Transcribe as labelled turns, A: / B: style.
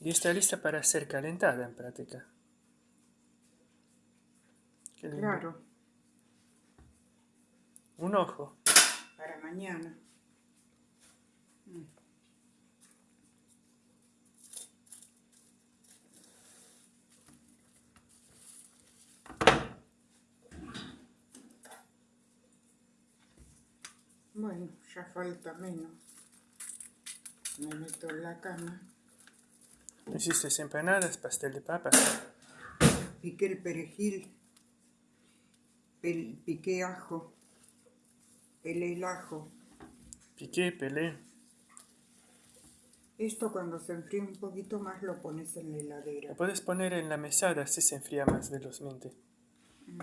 A: Y está lista para ser calentada en práctica. Qué lindo.
B: Claro,
A: Un ojo.
B: para mañana. Mm. Bueno, ya falta menos. Me meto en la cama.
A: Hiciste empanadas, pastel de papa.
B: Piqué el perejil. pel- piqué ajo. Pelé el ajo.
A: Piqué, pelé.
B: Esto cuando se enfríe un poquito más lo pones en la heladera.
A: Lo puedes poner en la mesada así se enfría más velozmente.
B: Mm.